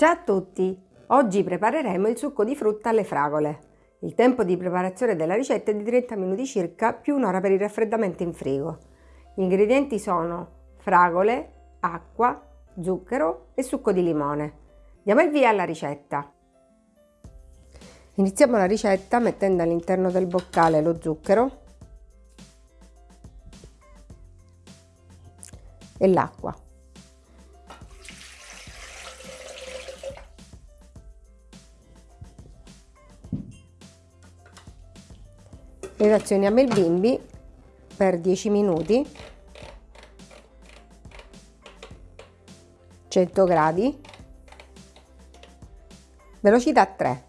Ciao a tutti! Oggi prepareremo il succo di frutta alle fragole. Il tempo di preparazione della ricetta è di 30 minuti circa più un'ora per il raffreddamento in frigo. Gli ingredienti sono fragole, acqua, zucchero e succo di limone. Diamo il via alla ricetta. Iniziamo la ricetta mettendo all'interno del boccale lo zucchero e l'acqua. Relazioniamo il bimbi per 10 minuti. 100 gradi. Velocità 3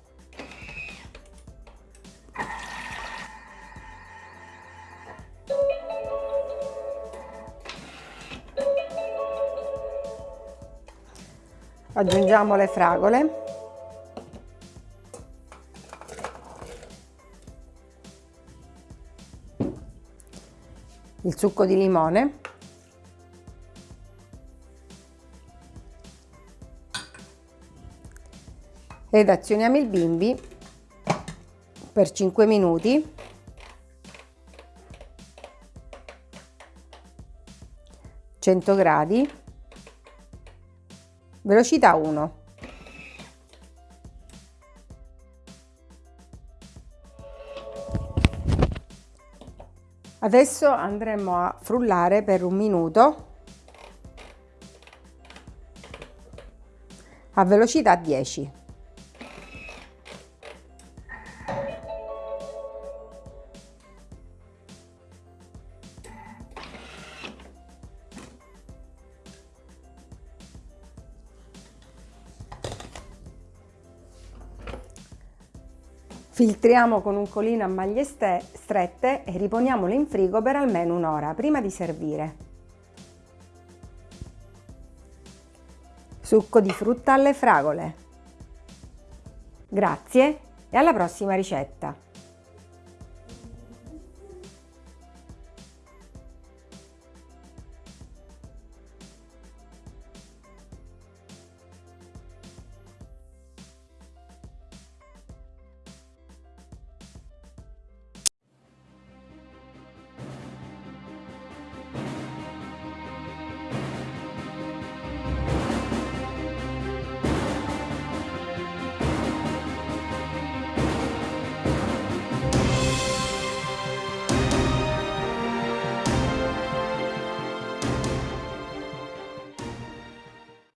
aggiungiamo le fragole il succo di limone. Ed azioniamo il bimbi per 5 minuti. Gradi. Velocità 1 Adesso andremo a frullare per un minuto a velocità 10. Filtriamo con un colino a maglie strette e riponiamolo in frigo per almeno un'ora prima di servire. Succo di frutta alle fragole. Grazie e alla prossima ricetta!